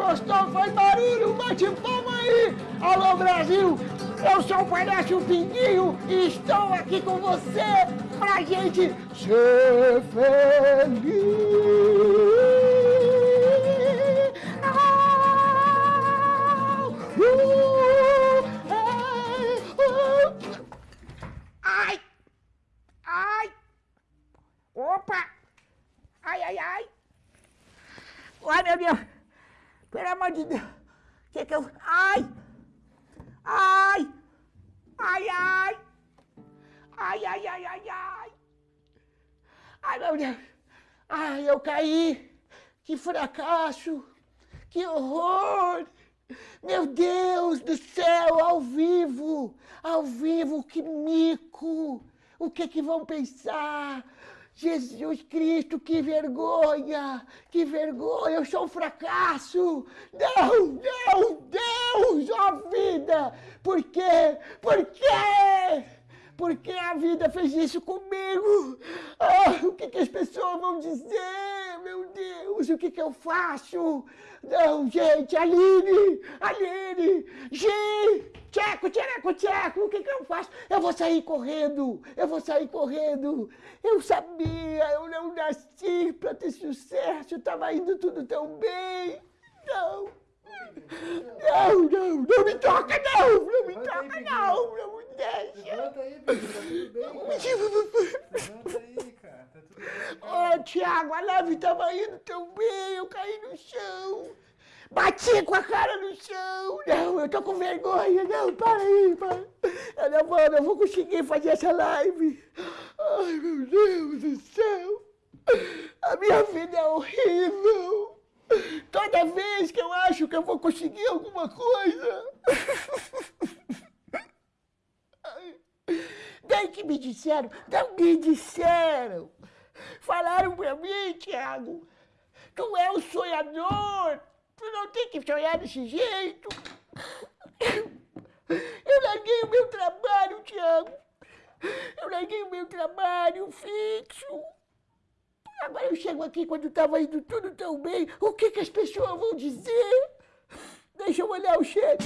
gostou, faz barulho, bate palma aí! Alô, Brasil! Eu sou o palhaço Pinguinho e estou aqui com você pra gente ser feliz! Ai! Ai! Opa! Ai, ai, ai! Ai, meu Deus! Pelo amor de Deus! O que que eu... Ai! Ai! Ai, ai! Ai, ai, ai, ai, ai! Ai, meu Deus! Ai, eu caí! Que fracasso! Que horror! Meu Deus do céu, ao vivo! Ao vivo, que mico! O que que vão pensar? Jesus Cristo, que vergonha! Que vergonha! Eu sou um fracasso! Não, não, Deus, ó vida! Por quê? Por quê? Por que a vida fez isso comigo? Ah, o que, que as pessoas vão dizer? Deus, o que, que eu faço? Não, gente, Aline, Aline, Gi, Tcheco, Tcheco, Tcheco, o que, que eu faço? Eu vou sair correndo, eu vou sair correndo. Eu sabia, eu não nasci para ter sucesso, estava indo tudo tão bem. Não. Não, não, não me toca, não! Não me toca, não! Não me deixa! Levanta aí, Pedro, tá tudo bem, cara. Levanta aí, cara, tá tudo bem. Tiago, a nave estava indo tão bem, eu caí no chão. Bati com a cara no chão. Não, eu tô com vergonha. Não, para aí, para. Eu não vou, vou conseguir fazer essa live. Ai, meu Deus do céu. A minha vida é horrível. Toda vez que eu acho que eu vou conseguir alguma coisa... Bem que me disseram, não me disseram. Falaram pra mim, Tiago, tu é um sonhador, tu não tem que sonhar desse jeito. Eu larguei o meu trabalho, Tiago. Eu larguei o meu trabalho fixo. Agora eu chego aqui quando estava indo tudo tão bem, o que, que as pessoas vão dizer? Deixa eu olhar o chat.